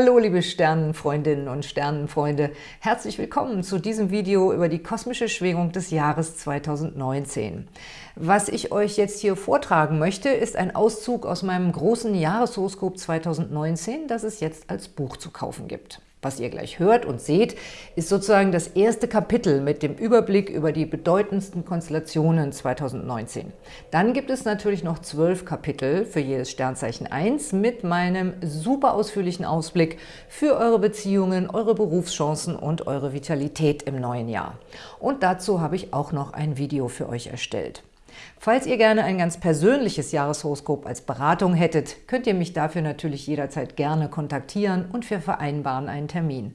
Hallo liebe Sternenfreundinnen und Sternenfreunde, herzlich willkommen zu diesem Video über die kosmische Schwingung des Jahres 2019. Was ich euch jetzt hier vortragen möchte, ist ein Auszug aus meinem großen Jahreshoroskop 2019, das es jetzt als Buch zu kaufen gibt. Was ihr gleich hört und seht, ist sozusagen das erste Kapitel mit dem Überblick über die bedeutendsten Konstellationen 2019. Dann gibt es natürlich noch zwölf Kapitel für jedes Sternzeichen 1 mit meinem super ausführlichen Ausblick für eure Beziehungen, eure Berufschancen und eure Vitalität im neuen Jahr. Und dazu habe ich auch noch ein Video für euch erstellt. Falls ihr gerne ein ganz persönliches Jahreshoroskop als Beratung hättet, könnt ihr mich dafür natürlich jederzeit gerne kontaktieren und wir vereinbaren einen Termin.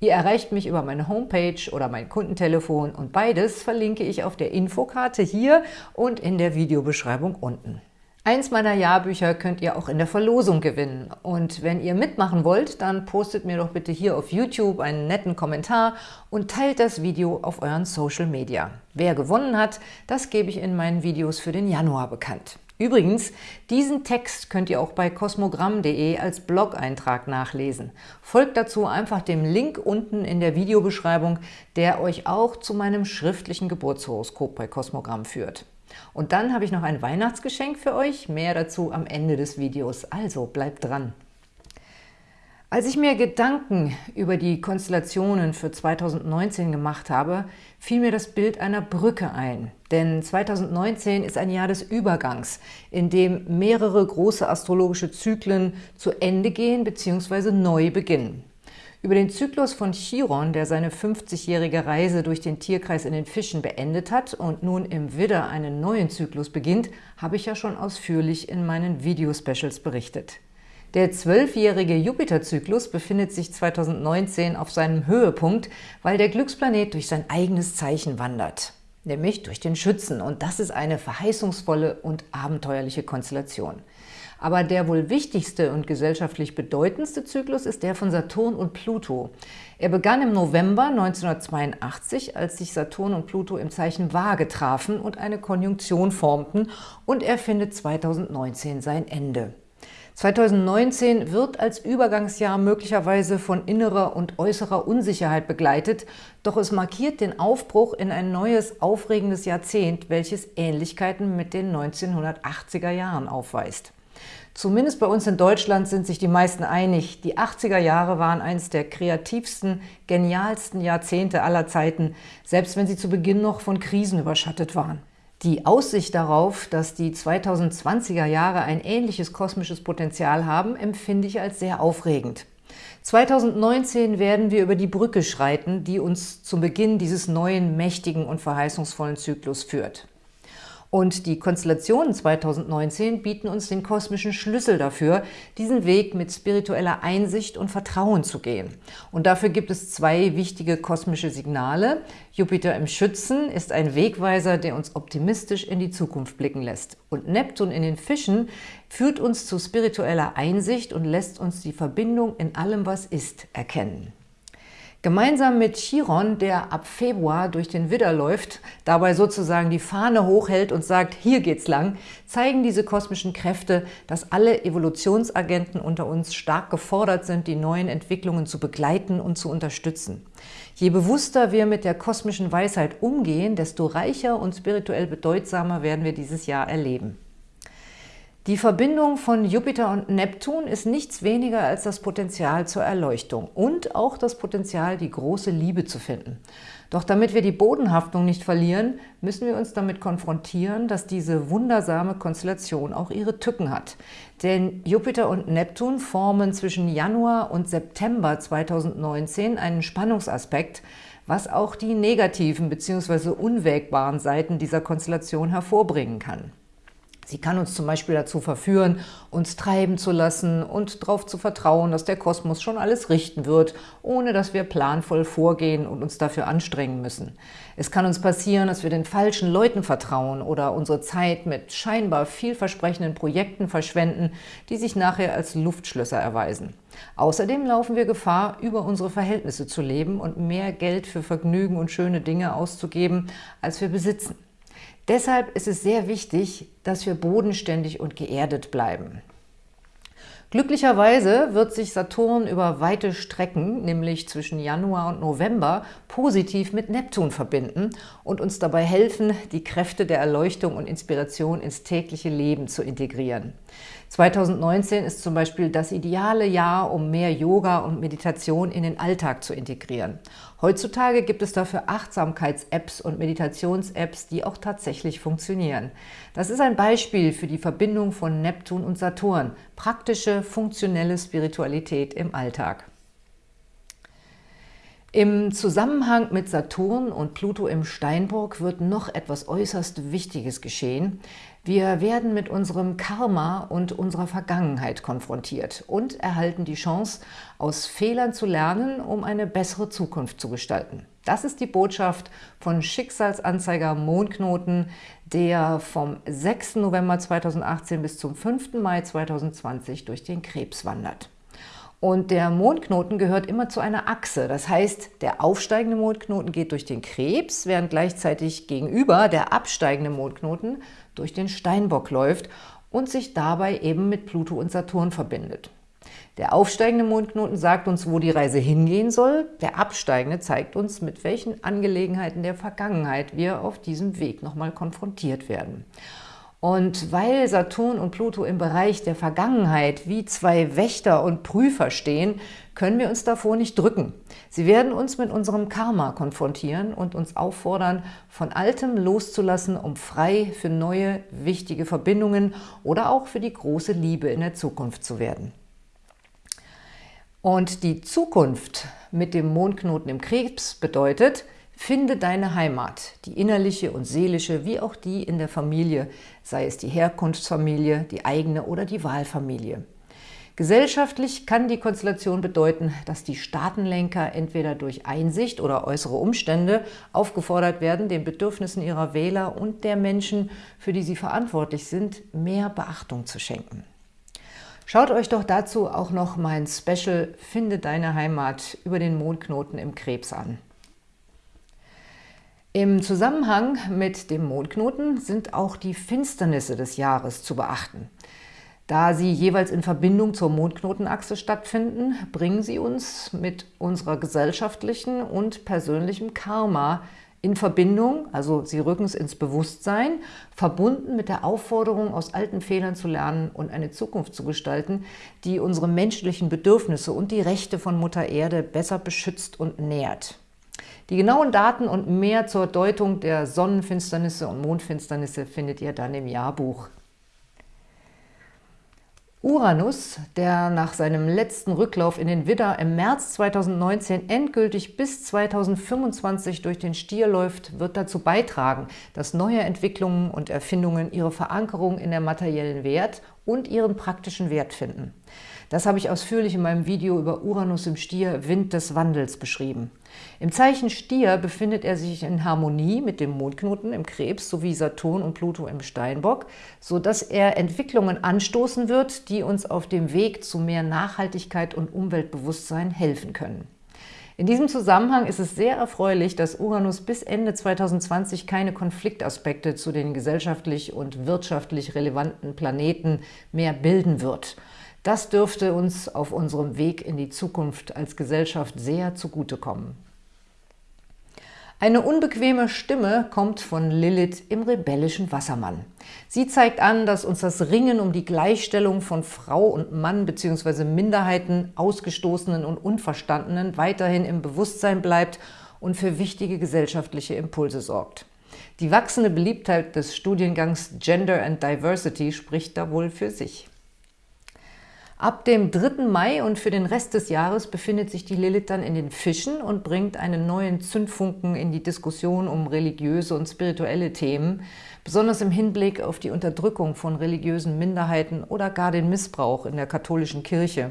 Ihr erreicht mich über meine Homepage oder mein Kundentelefon und beides verlinke ich auf der Infokarte hier und in der Videobeschreibung unten. Eins meiner Jahrbücher könnt ihr auch in der Verlosung gewinnen. Und wenn ihr mitmachen wollt, dann postet mir doch bitte hier auf YouTube einen netten Kommentar und teilt das Video auf euren Social Media. Wer gewonnen hat, das gebe ich in meinen Videos für den Januar bekannt. Übrigens, diesen Text könnt ihr auch bei kosmogramm.de als Blog-Eintrag nachlesen. Folgt dazu einfach dem Link unten in der Videobeschreibung, der euch auch zu meinem schriftlichen Geburtshoroskop bei Kosmogramm führt. Und dann habe ich noch ein Weihnachtsgeschenk für euch, mehr dazu am Ende des Videos, also bleibt dran. Als ich mir Gedanken über die Konstellationen für 2019 gemacht habe, fiel mir das Bild einer Brücke ein. Denn 2019 ist ein Jahr des Übergangs, in dem mehrere große astrologische Zyklen zu Ende gehen bzw. neu beginnen. Über den Zyklus von Chiron, der seine 50-jährige Reise durch den Tierkreis in den Fischen beendet hat und nun im Widder einen neuen Zyklus beginnt, habe ich ja schon ausführlich in meinen Video-Specials berichtet. Der zwölfjährige Jupiter-Zyklus befindet sich 2019 auf seinem Höhepunkt, weil der Glücksplanet durch sein eigenes Zeichen wandert, nämlich durch den Schützen. Und das ist eine verheißungsvolle und abenteuerliche Konstellation. Aber der wohl wichtigste und gesellschaftlich bedeutendste Zyklus ist der von Saturn und Pluto. Er begann im November 1982, als sich Saturn und Pluto im Zeichen Waage trafen und eine Konjunktion formten und er findet 2019 sein Ende. 2019 wird als Übergangsjahr möglicherweise von innerer und äußerer Unsicherheit begleitet, doch es markiert den Aufbruch in ein neues, aufregendes Jahrzehnt, welches Ähnlichkeiten mit den 1980er Jahren aufweist. Zumindest bei uns in Deutschland sind sich die meisten einig, die 80er Jahre waren eines der kreativsten, genialsten Jahrzehnte aller Zeiten, selbst wenn sie zu Beginn noch von Krisen überschattet waren. Die Aussicht darauf, dass die 2020er Jahre ein ähnliches kosmisches Potenzial haben, empfinde ich als sehr aufregend. 2019 werden wir über die Brücke schreiten, die uns zum Beginn dieses neuen, mächtigen und verheißungsvollen Zyklus führt. Und die Konstellationen 2019 bieten uns den kosmischen Schlüssel dafür, diesen Weg mit spiritueller Einsicht und Vertrauen zu gehen. Und dafür gibt es zwei wichtige kosmische Signale. Jupiter im Schützen ist ein Wegweiser, der uns optimistisch in die Zukunft blicken lässt. Und Neptun in den Fischen führt uns zu spiritueller Einsicht und lässt uns die Verbindung in allem, was ist, erkennen. Gemeinsam mit Chiron, der ab Februar durch den Widder läuft, dabei sozusagen die Fahne hochhält und sagt, hier geht's lang, zeigen diese kosmischen Kräfte, dass alle Evolutionsagenten unter uns stark gefordert sind, die neuen Entwicklungen zu begleiten und zu unterstützen. Je bewusster wir mit der kosmischen Weisheit umgehen, desto reicher und spirituell bedeutsamer werden wir dieses Jahr erleben. Die Verbindung von Jupiter und Neptun ist nichts weniger als das Potenzial zur Erleuchtung und auch das Potenzial, die große Liebe zu finden. Doch damit wir die Bodenhaftung nicht verlieren, müssen wir uns damit konfrontieren, dass diese wundersame Konstellation auch ihre Tücken hat. Denn Jupiter und Neptun formen zwischen Januar und September 2019 einen Spannungsaspekt, was auch die negativen bzw. unwägbaren Seiten dieser Konstellation hervorbringen kann. Sie kann uns zum Beispiel dazu verführen, uns treiben zu lassen und darauf zu vertrauen, dass der Kosmos schon alles richten wird, ohne dass wir planvoll vorgehen und uns dafür anstrengen müssen. Es kann uns passieren, dass wir den falschen Leuten vertrauen oder unsere Zeit mit scheinbar vielversprechenden Projekten verschwenden, die sich nachher als Luftschlösser erweisen. Außerdem laufen wir Gefahr, über unsere Verhältnisse zu leben und mehr Geld für Vergnügen und schöne Dinge auszugeben, als wir besitzen. Deshalb ist es sehr wichtig, dass wir bodenständig und geerdet bleiben. Glücklicherweise wird sich Saturn über weite Strecken, nämlich zwischen Januar und November, positiv mit Neptun verbinden und uns dabei helfen, die Kräfte der Erleuchtung und Inspiration ins tägliche Leben zu integrieren. 2019 ist zum Beispiel das ideale Jahr, um mehr Yoga und Meditation in den Alltag zu integrieren. Heutzutage gibt es dafür Achtsamkeits-Apps und Meditations-Apps, die auch tatsächlich funktionieren. Das ist ein Beispiel für die Verbindung von Neptun und Saturn, praktische, funktionelle Spiritualität im Alltag. Im Zusammenhang mit Saturn und Pluto im Steinbock wird noch etwas äußerst Wichtiges geschehen. Wir werden mit unserem Karma und unserer Vergangenheit konfrontiert und erhalten die Chance, aus Fehlern zu lernen, um eine bessere Zukunft zu gestalten. Das ist die Botschaft von Schicksalsanzeiger Mondknoten, der vom 6. November 2018 bis zum 5. Mai 2020 durch den Krebs wandert. Und der Mondknoten gehört immer zu einer Achse. Das heißt, der aufsteigende Mondknoten geht durch den Krebs, während gleichzeitig gegenüber der absteigende Mondknoten durch den Steinbock läuft und sich dabei eben mit Pluto und Saturn verbindet. Der aufsteigende Mondknoten sagt uns, wo die Reise hingehen soll. Der absteigende zeigt uns, mit welchen Angelegenheiten der Vergangenheit wir auf diesem Weg nochmal konfrontiert werden. Und weil Saturn und Pluto im Bereich der Vergangenheit wie zwei Wächter und Prüfer stehen, können wir uns davor nicht drücken. Sie werden uns mit unserem Karma konfrontieren und uns auffordern, von Altem loszulassen, um frei für neue, wichtige Verbindungen oder auch für die große Liebe in der Zukunft zu werden. Und die Zukunft mit dem Mondknoten im Krebs bedeutet, Finde deine Heimat, die innerliche und seelische, wie auch die in der Familie, sei es die Herkunftsfamilie, die eigene oder die Wahlfamilie. Gesellschaftlich kann die Konstellation bedeuten, dass die Staatenlenker entweder durch Einsicht oder äußere Umstände aufgefordert werden, den Bedürfnissen ihrer Wähler und der Menschen, für die sie verantwortlich sind, mehr Beachtung zu schenken. Schaut euch doch dazu auch noch mein Special Finde deine Heimat über den Mondknoten im Krebs an. Im Zusammenhang mit dem Mondknoten sind auch die Finsternisse des Jahres zu beachten. Da sie jeweils in Verbindung zur Mondknotenachse stattfinden, bringen sie uns mit unserer gesellschaftlichen und persönlichen Karma in Verbindung, also sie rücken es ins Bewusstsein, verbunden mit der Aufforderung, aus alten Fehlern zu lernen und eine Zukunft zu gestalten, die unsere menschlichen Bedürfnisse und die Rechte von Mutter Erde besser beschützt und nährt. Die genauen Daten und mehr zur Deutung der Sonnenfinsternisse und Mondfinsternisse findet ihr dann im Jahrbuch. Uranus, der nach seinem letzten Rücklauf in den Widder im März 2019 endgültig bis 2025 durch den Stier läuft, wird dazu beitragen, dass neue Entwicklungen und Erfindungen ihre Verankerung in der materiellen Wert und ihren praktischen Wert finden. Das habe ich ausführlich in meinem Video über Uranus im Stier, Wind des Wandels, beschrieben. Im Zeichen Stier befindet er sich in Harmonie mit dem Mondknoten im Krebs sowie Saturn und Pluto im Steinbock, sodass er Entwicklungen anstoßen wird, die uns auf dem Weg zu mehr Nachhaltigkeit und Umweltbewusstsein helfen können. In diesem Zusammenhang ist es sehr erfreulich, dass Uranus bis Ende 2020 keine Konfliktaspekte zu den gesellschaftlich und wirtschaftlich relevanten Planeten mehr bilden wird – das dürfte uns auf unserem Weg in die Zukunft als Gesellschaft sehr zugutekommen. Eine unbequeme Stimme kommt von Lilith im rebellischen Wassermann. Sie zeigt an, dass uns das Ringen um die Gleichstellung von Frau und Mann bzw. Minderheiten, Ausgestoßenen und Unverstandenen weiterhin im Bewusstsein bleibt und für wichtige gesellschaftliche Impulse sorgt. Die wachsende Beliebtheit des Studiengangs Gender and Diversity spricht da wohl für sich. Ab dem 3. Mai und für den Rest des Jahres befindet sich die Lilith dann in den Fischen und bringt einen neuen Zündfunken in die Diskussion um religiöse und spirituelle Themen, besonders im Hinblick auf die Unterdrückung von religiösen Minderheiten oder gar den Missbrauch in der katholischen Kirche.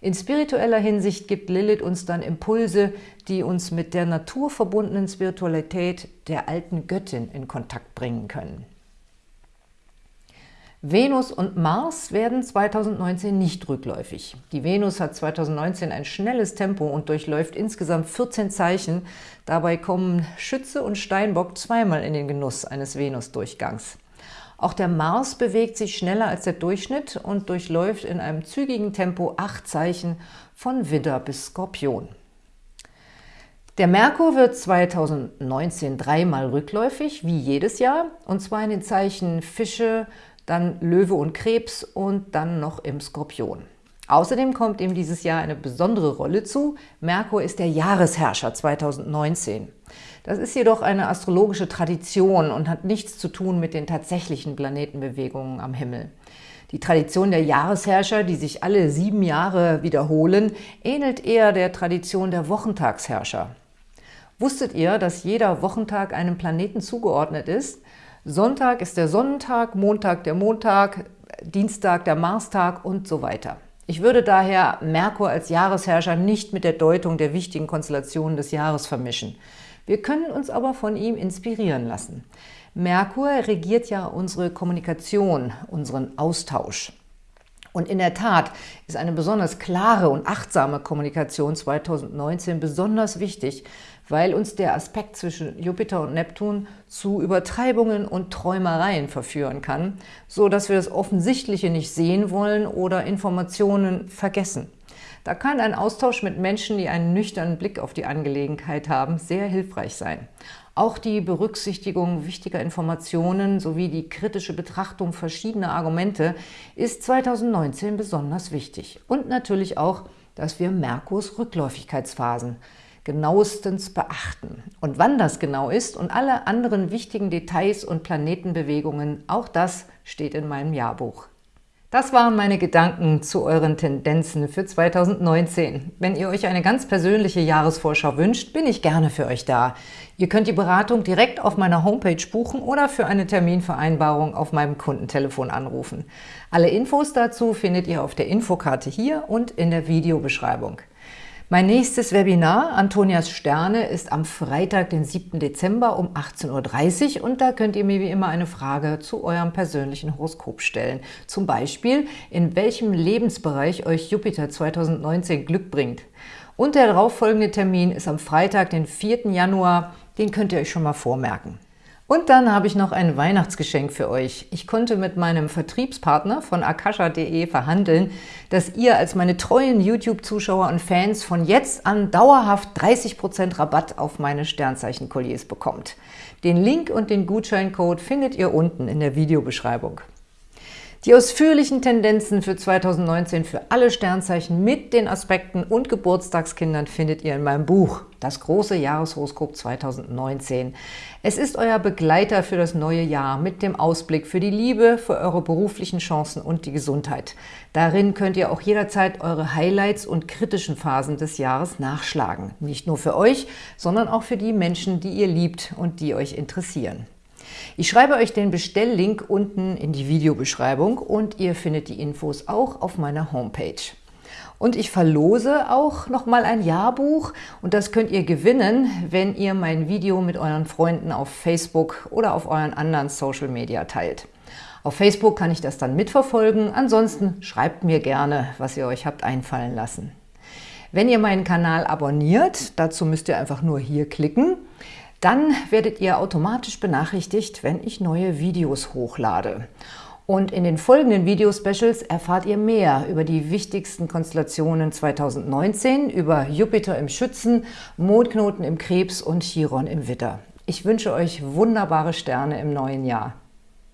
In spiritueller Hinsicht gibt Lilith uns dann Impulse, die uns mit der naturverbundenen Spiritualität der alten Göttin in Kontakt bringen können. Venus und Mars werden 2019 nicht rückläufig. Die Venus hat 2019 ein schnelles Tempo und durchläuft insgesamt 14 Zeichen. Dabei kommen Schütze und Steinbock zweimal in den Genuss eines Venusdurchgangs. Auch der Mars bewegt sich schneller als der Durchschnitt und durchläuft in einem zügigen Tempo acht Zeichen von Widder bis Skorpion. Der Merkur wird 2019 dreimal rückläufig, wie jedes Jahr, und zwar in den Zeichen Fische, dann Löwe und Krebs und dann noch im Skorpion. Außerdem kommt ihm dieses Jahr eine besondere Rolle zu. Merkur ist der Jahresherrscher 2019. Das ist jedoch eine astrologische Tradition und hat nichts zu tun mit den tatsächlichen Planetenbewegungen am Himmel. Die Tradition der Jahresherrscher, die sich alle sieben Jahre wiederholen, ähnelt eher der Tradition der Wochentagsherrscher. Wusstet ihr, dass jeder Wochentag einem Planeten zugeordnet ist? Sonntag ist der Sonnentag, Montag der Montag, Dienstag der Marstag und so weiter. Ich würde daher Merkur als Jahresherrscher nicht mit der Deutung der wichtigen Konstellationen des Jahres vermischen. Wir können uns aber von ihm inspirieren lassen. Merkur regiert ja unsere Kommunikation, unseren Austausch. Und in der Tat ist eine besonders klare und achtsame Kommunikation 2019 besonders wichtig, weil uns der Aspekt zwischen Jupiter und Neptun zu Übertreibungen und Träumereien verführen kann, so dass wir das Offensichtliche nicht sehen wollen oder Informationen vergessen. Da kann ein Austausch mit Menschen, die einen nüchternen Blick auf die Angelegenheit haben, sehr hilfreich sein. Auch die Berücksichtigung wichtiger Informationen sowie die kritische Betrachtung verschiedener Argumente ist 2019 besonders wichtig. Und natürlich auch, dass wir Merkurs Rückläufigkeitsphasen genauestens beachten. Und wann das genau ist und alle anderen wichtigen Details und Planetenbewegungen, auch das steht in meinem Jahrbuch. Das waren meine Gedanken zu euren Tendenzen für 2019. Wenn ihr euch eine ganz persönliche Jahresvorschau wünscht, bin ich gerne für euch da. Ihr könnt die Beratung direkt auf meiner Homepage buchen oder für eine Terminvereinbarung auf meinem Kundentelefon anrufen. Alle Infos dazu findet ihr auf der Infokarte hier und in der Videobeschreibung. Mein nächstes Webinar, Antonias Sterne, ist am Freitag, den 7. Dezember um 18.30 Uhr und da könnt ihr mir wie immer eine Frage zu eurem persönlichen Horoskop stellen. Zum Beispiel, in welchem Lebensbereich euch Jupiter 2019 Glück bringt. Und der darauffolgende Termin ist am Freitag, den 4. Januar, den könnt ihr euch schon mal vormerken. Und dann habe ich noch ein Weihnachtsgeschenk für euch. Ich konnte mit meinem Vertriebspartner von akasha.de verhandeln, dass ihr als meine treuen YouTube-Zuschauer und Fans von jetzt an dauerhaft 30% Rabatt auf meine Sternzeichen-Kolliers bekommt. Den Link und den Gutscheincode findet ihr unten in der Videobeschreibung. Die ausführlichen Tendenzen für 2019 für alle Sternzeichen mit den Aspekten und Geburtstagskindern findet ihr in meinem Buch Das große Jahreshoroskop 2019. Es ist euer Begleiter für das neue Jahr mit dem Ausblick für die Liebe, für eure beruflichen Chancen und die Gesundheit. Darin könnt ihr auch jederzeit eure Highlights und kritischen Phasen des Jahres nachschlagen. Nicht nur für euch, sondern auch für die Menschen, die ihr liebt und die euch interessieren. Ich schreibe euch den Bestelllink unten in die Videobeschreibung und ihr findet die Infos auch auf meiner Homepage. Und ich verlose auch nochmal ein Jahrbuch und das könnt ihr gewinnen, wenn ihr mein Video mit euren Freunden auf Facebook oder auf euren anderen Social Media teilt. Auf Facebook kann ich das dann mitverfolgen, ansonsten schreibt mir gerne, was ihr euch habt einfallen lassen. Wenn ihr meinen Kanal abonniert, dazu müsst ihr einfach nur hier klicken, dann werdet ihr automatisch benachrichtigt, wenn ich neue Videos hochlade. Und in den folgenden Video-Specials erfahrt ihr mehr über die wichtigsten Konstellationen 2019, über Jupiter im Schützen, Mondknoten im Krebs und Chiron im Witter. Ich wünsche euch wunderbare Sterne im neuen Jahr.